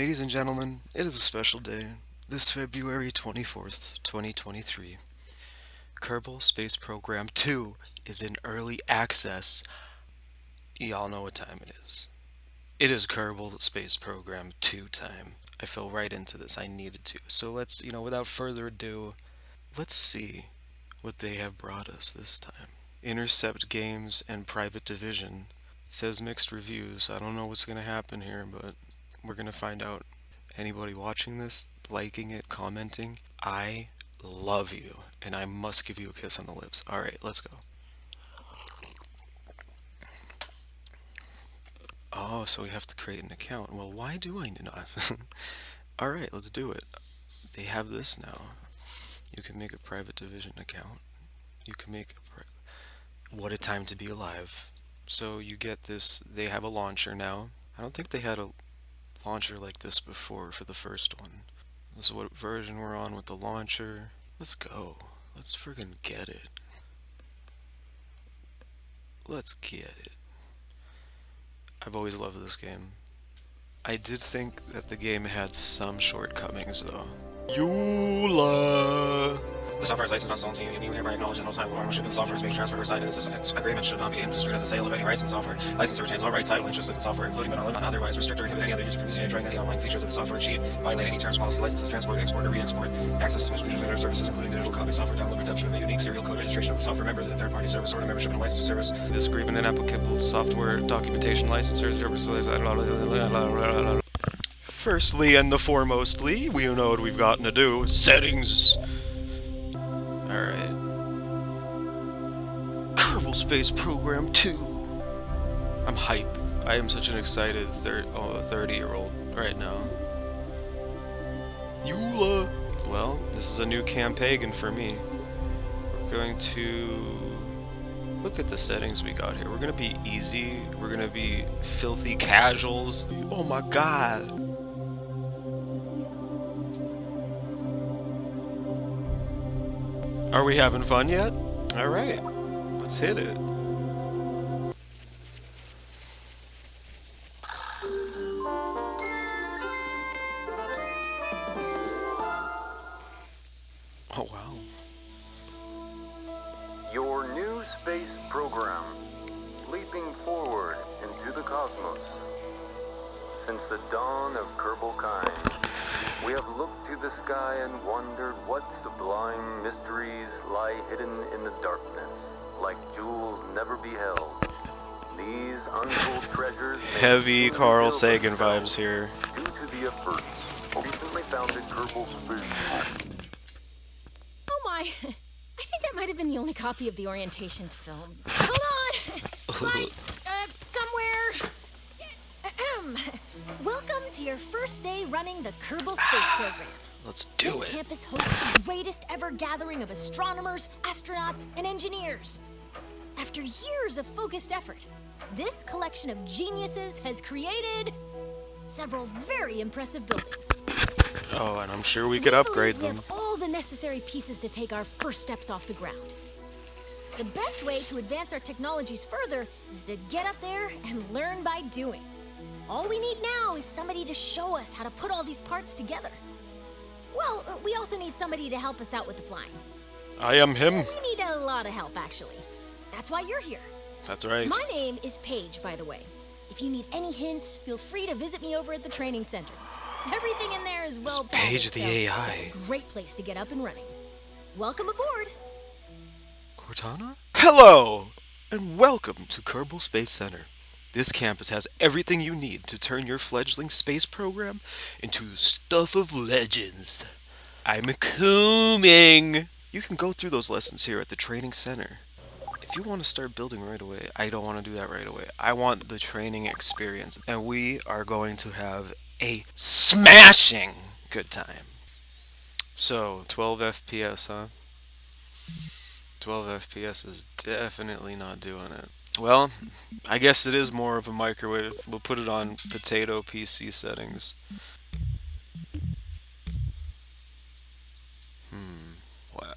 Ladies and gentlemen, it is a special day. This February 24th, 2023. Kerbal Space Program 2 is in early access. Y'all know what time it is. It is Kerbal Space Program 2 time. I fell right into this. I needed to. So let's, you know, without further ado, let's see what they have brought us this time. Intercept Games and Private Division. It says mixed reviews. I don't know what's going to happen here, but we're going to find out. Anybody watching this, liking it, commenting, I love you, and I must give you a kiss on the lips. Alright, let's go. Oh, so we have to create an account. Well, why do I not? Alright, let's do it. They have this now. You can make a private division account. You can make a What a time to be alive. So you get this, they have a launcher now. I don't think they had a launcher like this before for the first one. This is what version we're on with the launcher. Let's go. Let's friggin' get it. Let's get it. I've always loved this game. I did think that the game had some shortcomings though. Eula! The software is licensed not sold to you, and you hereby acknowledge that no title or ownership of the software is being transferred or signed in this agreement should not be construed as a sale of any rights in the software. Licensor retains all right, title, interest in the software, including but not otherwise restrict or inhibit any other user from using or enjoying any online features of the software, cheat, violate any terms, policies, licenses, transport, export, or re-export, access to features and services, including digital copy, software download, redemption of a unique serial code, registration of the software members in a third-party service, or membership in a licensed service. This agreement and applicable software documentation licensors, Firstly and the foremostly, we know what we've gotten to do. Settings! Space Program 2! I'm hype. I am such an excited 30 oh, 30 year old right now. Eula! Well, this is a new campaign for me. We're going to look at the settings we got here. We're gonna be easy. We're gonna be filthy casuals. Oh my god! Are we having fun yet? Alright, let's hit it. Never beheld. These untold treasures heavy Carl Sagan vibes here. Due to the efforts recently founded Kerbal Space. Oh my! I think that might have been the only copy of the orientation film. Hold on! Slides, uh, somewhere. Ahem. Welcome to your first day running the Kerbal Space Program. Let's do this it. campus hosts the greatest ever gathering of astronomers, astronauts, and engineers. After years of focused effort, this collection of geniuses has created several very impressive buildings. Oh, and I'm sure we could upgrade we them. have all the necessary pieces to take our first steps off the ground. The best way to advance our technologies further is to get up there and learn by doing. All we need now is somebody to show us how to put all these parts together. Well, uh, we also need somebody to help us out with the flying. I am him. We need a lot of help, actually. That's why you're here. That's right. My name is Paige, by the way. If you need any hints, feel free to visit me over at the training center. Everything in there is well It's Paige the so AI. It's a great place to get up and running. Welcome aboard. Cortana? Hello! And welcome to Kerbal Space Center. This campus has everything you need to turn your fledgling space program into stuff of legends. I'm coming! You can go through those lessons here at the training center. If you want to start building right away, I don't want to do that right away. I want the training experience, and we are going to have a smashing good time. So, 12 FPS, huh? 12 FPS is definitely not doing it. Well, I guess it is more of a microwave. We'll put it on potato PC settings. Hmm. Wow.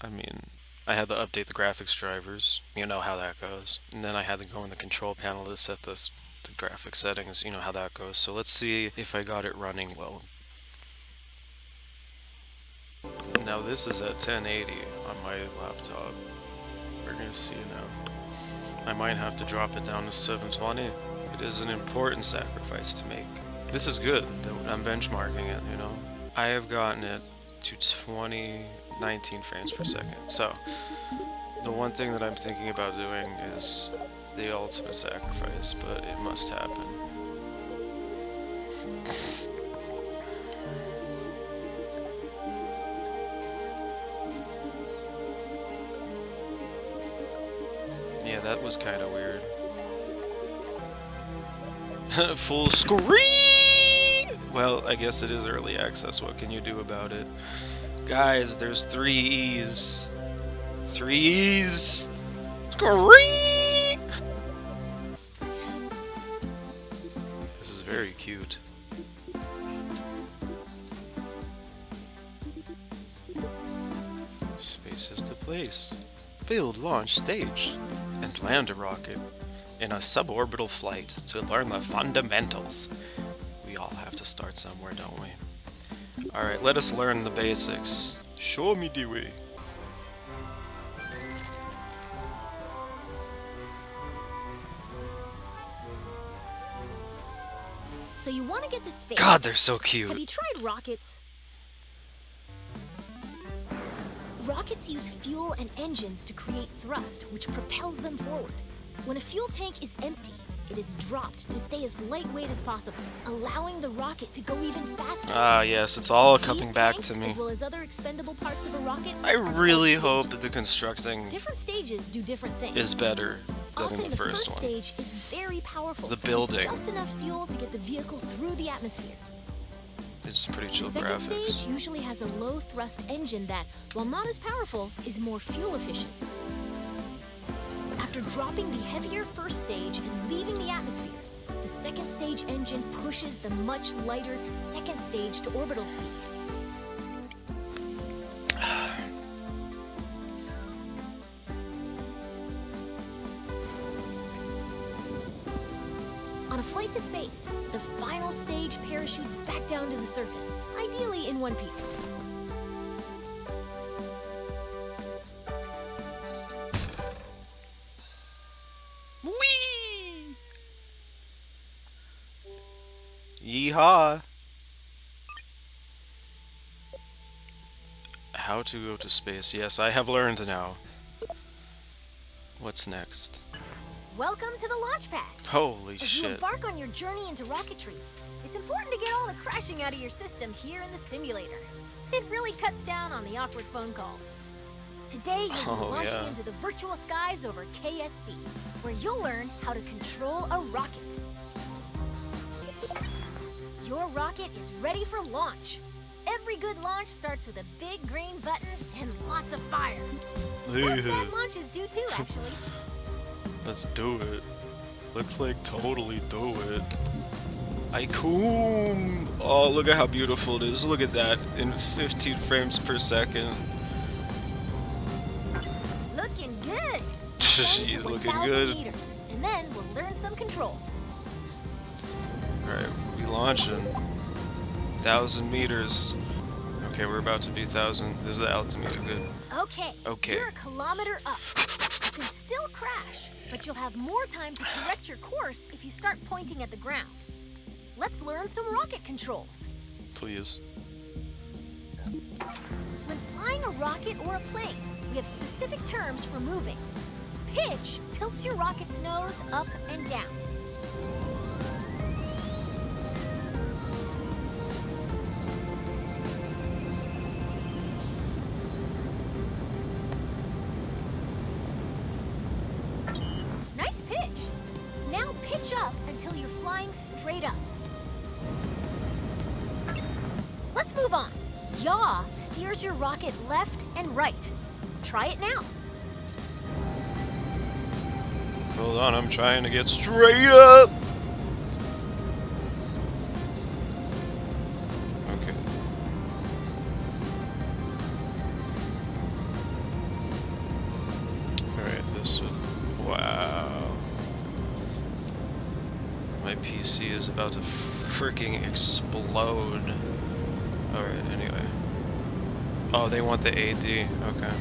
I mean, I had to update the graphics drivers. You know how that goes. And then I had to go in the control panel to set the the graphic settings, you know how that goes. So let's see if I got it running well. Now this is at 1080 on my laptop. We're gonna see now. I might have to drop it down to 720. It is an important sacrifice to make. This is good. I'm benchmarking it, you know. I have gotten it to 20, 19 frames per second. So, the one thing that I'm thinking about doing is the ultimate sacrifice, but it must happen. Yeah, that was kind of weird. Full screen! Well, I guess it is early access. What can you do about it? Guys, there's three E's. Three E's! Screen! This is very cute. Space is the place. Build launch stage and land a rocket in a suborbital flight to learn the fundamentals. We all have to start somewhere, don't we? Alright, let us learn the basics. Show me the way. So you want to get to space. God, they're so cute. Have you tried rockets? Rockets use fuel and engines to create thrust, which propels them forward. When a fuel tank is empty, it is dropped to stay as lightweight as possible, allowing the rocket to go even faster. Ah, yes, it's all These coming back tanks, to me. As well as other expendable parts of a rocket. I really hope the constructing Different stages do different things. is better than Often in the first one. stage is very powerful. The building. Just enough fuel to get the vehicle through the atmosphere. It's pretty The chill second stage usually has a low thrust engine that, while not as powerful, is more fuel efficient. After dropping the heavier first stage and leaving the atmosphere, the second stage engine pushes the much lighter second stage to orbital speed. On a flight to space, the final stage parachutes back down to the surface, ideally in one piece. Yeehaw! How to go to space. Yes, I have learned now. What's next? Welcome to the launch pad. Holy As you embark on your journey into rocketry, it's important to get all the crashing out of your system here in the simulator. It really cuts down on the awkward phone calls. Today, you'll be Oh, launching yeah. into the virtual skies over KSC, where you'll learn how to control a rocket. Your rocket is ready for launch. Every good launch starts with a big green button and lots of fire. Most bad launches do too, actually. Let's do it. Let's like totally do it. Icon! Oh, look at how beautiful it is. Look at that in 15 frames per second. Looking good. She's looking good. Meters, and then we'll learn some controls. Alright, we launching. Thousand meters. Okay, we're about to be thousand. This is the altimeter. Good. Okay. Okay. You're a kilometer up. You can still crash, but you'll have more time to correct your course if you start pointing at the ground. Let's learn some rocket controls. Please. When flying a rocket or a plane, we have specific terms for moving. Pitch tilts your rocket's nose up and down. Your rocket left and right. Try it now. Hold on, I'm trying to get straight up! Okay. Alright, this should. Wow. My PC is about to freaking explode. Alright, anyway. Oh, they want the AD. Okay.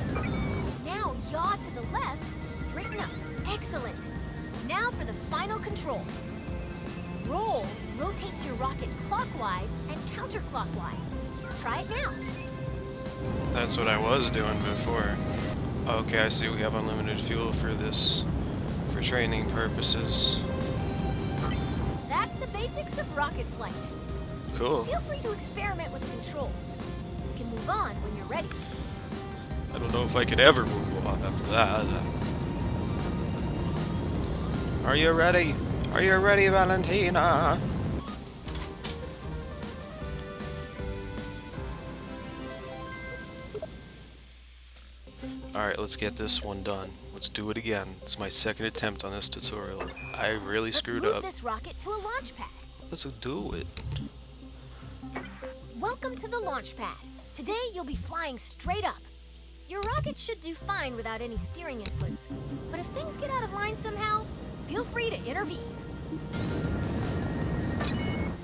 Now yaw to the left straighten up. Excellent. Now for the final control. Roll rotates your rocket clockwise and counterclockwise. Try it now. That's what I was doing before. Okay, I see we have unlimited fuel for this, for training purposes. That's the basics of rocket flight. Cool. Feel free to experiment with the controls. You can move on when you're ready. I don't know if I could ever move on after that. Are you ready? Are you ready, Valentina? Alright, let's get this one done. Let's do it again. It's my second attempt on this tutorial. I really Let's screwed move up. this rocket to a launch pad. Let's do it. Welcome to the launch pad. Today you'll be flying straight up. Your rocket should do fine without any steering inputs, but if things get out of line somehow, feel free to intervene.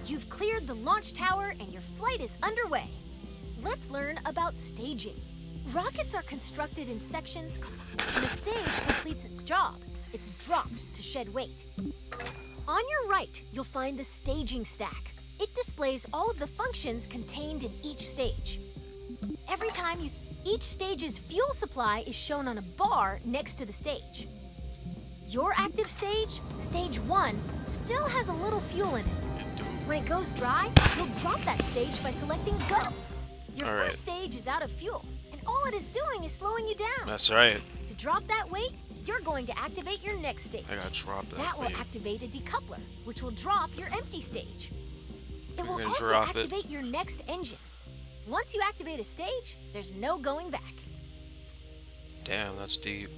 You've cleared the launch tower and your flight is underway. Let's learn about staging. Rockets are constructed in sections. When a stage completes its job, it's dropped to shed weight. On your right, you'll find the staging stack. It displays all of the functions contained in each stage. Time you each stage's fuel supply is shown on a bar next to the stage. Your active stage, stage 1, still has a little fuel in it. When it goes dry, you'll drop that stage by selecting go. Your All right. first stage is out of fuel, and all it is doing is slowing you down. That's right. To drop that weight, you're going to activate your next stage. I gotta drop that. That will weight. activate a decoupler, which will drop your empty stage. It will also drop it. activate your next engine. Once you activate a stage, there's no going back. Damn, that's deep.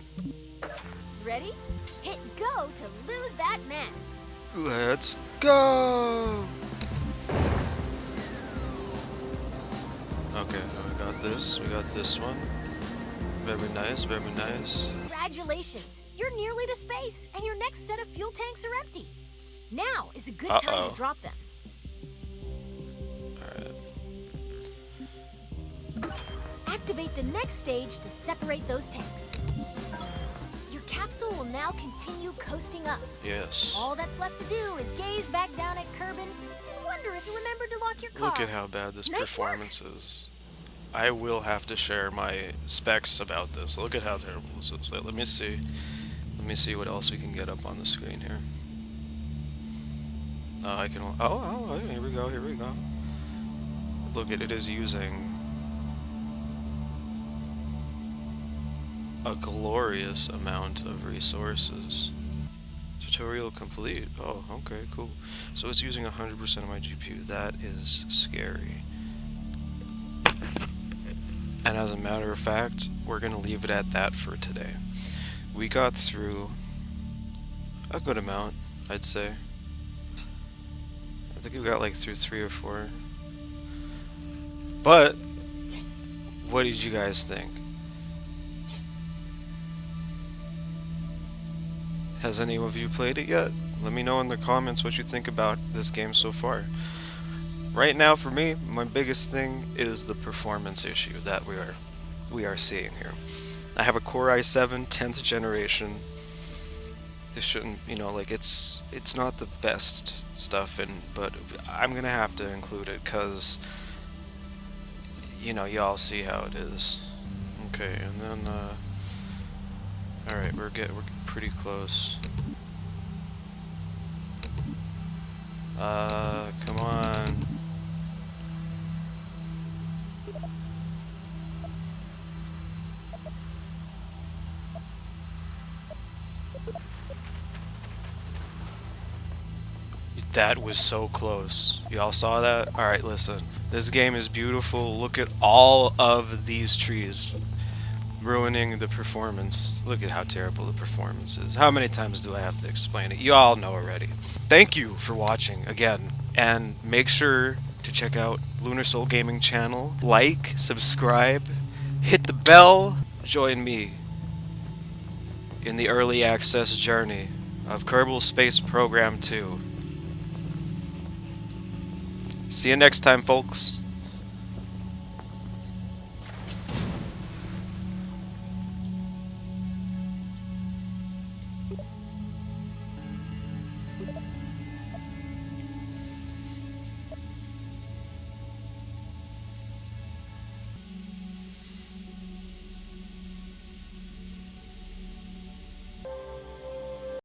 Ready? Hit go to lose that mass. Let's go! Okay, we got this, we got this one. Very nice, very nice. Congratulations! You're nearly to space, and your next set of fuel tanks are empty. Now is a good time Uh-oh. to drop them. Activate the next stage to separate those tanks. Your capsule will now continue coasting up. Yes. All that's left to do is gaze back down at Kerbin and wonder if you remembered to lock your car. Look at how bad this Nice work. performance is. I will have to share my specs about this. Look at how terrible this is. Let let me see. Let me see what else we can get up on the screen here. Uh, I can. Oh, oh, oh, here we go. Here we go. Look at it is using a glorious amount of resources. Tutorial complete. Oh, okay, cool. So it's using 100% of my GPU. That is scary. And as a matter of fact, we're going to leave it at that for today. We got through a good amount, I'd say. I think we got like through three or four. But, what did you guys think? Has any of you played it yet? Let me know in the comments what you think about this game so far. Right now, for me, my biggest thing is the performance issue that we are we are seeing here. I have a Core i7 10th generation. This shouldn't, you know, like it's it's not the best stuff, and but I'm gonna have to include it because you know y'all see how it is. Okay, and then uh, all right, we're get we're pretty close. Uh, come on. That was so close. Y'all saw that? Alright, listen. This game is beautiful. Look at all of these trees ruining the performance. Look at how terrible the performance is. How many times do I have to explain it? You all know already. Thank you for watching again. And make sure to check out Lunar Soul Gaming channel. Like, subscribe, hit the bell, join me in the early access journey of Kerbal Space Program 2. See you next time, folks.